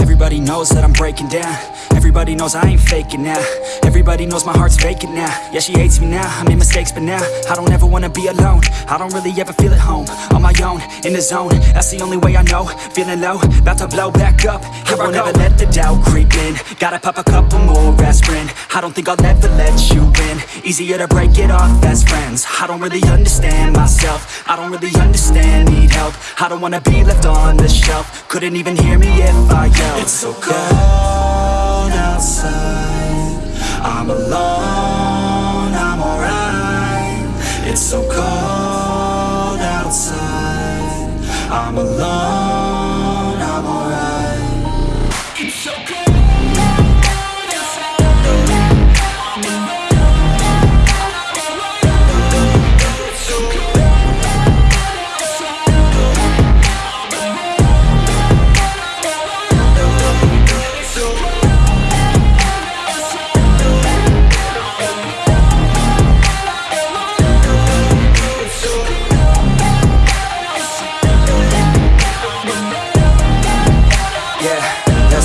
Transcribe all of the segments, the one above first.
Everybody knows that I'm breaking down. Everybody knows I ain't faking now. Everybody knows my heart's vacant now. Yeah, she hates me now, I made mistakes but now I don't ever wanna be alone. I don't really ever feel at home. On my own, in the zone. That's the only way I know. Feeling low, about to blow back up. Here I won't ever let the doubt creep in. Gotta pop a couple more aspirin. I don't think I'll ever let you in. Easier to break it off best friends I don't really understand myself. I don't really understand, need help. I don't wanna be left on the shelf. Couldn't even hear me if I yelled. It's so cold outside. I'm alone, I'm alright. It's so cold outside. I'm alone,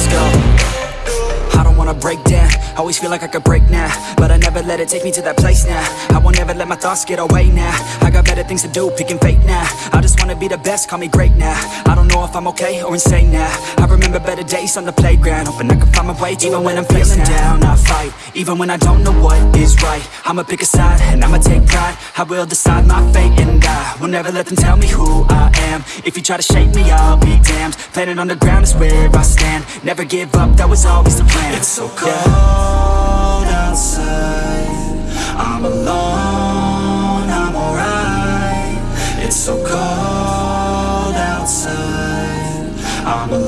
let's go. I don't wanna break down. Always feel like I could break now. But I never let it take me to that place now. I won't ever let my thoughts get away now got better things to do, picking fate now. I just wanna be the best, call me great now. I don't know if I'm okay or insane now. I remember better days on the playground Hoping I can find my way Even when I'm feeling down, I fight Even when I don't know what is right. I'ma pick a side and I'ma take pride. I will decide my fate and I will never let them tell me who I am. If you try to shake me, I'll be damned. Planet on the ground is where I stand. Never give up, that was always the plan. It's so cold outside. I'm alone, I'm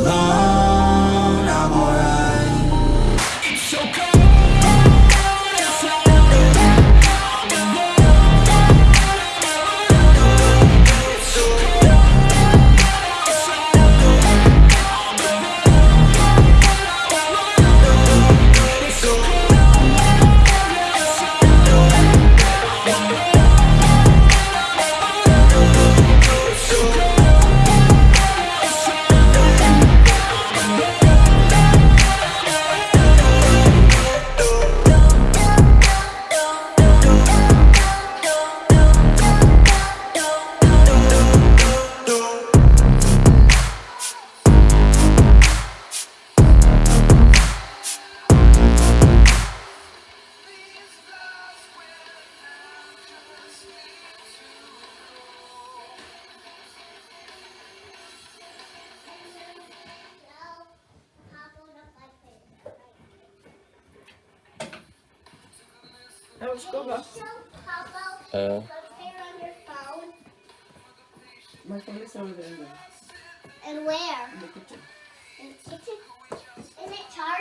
Uh. My phone is over there. And where? In the kitchen. In the kitchen? Isn't it charged?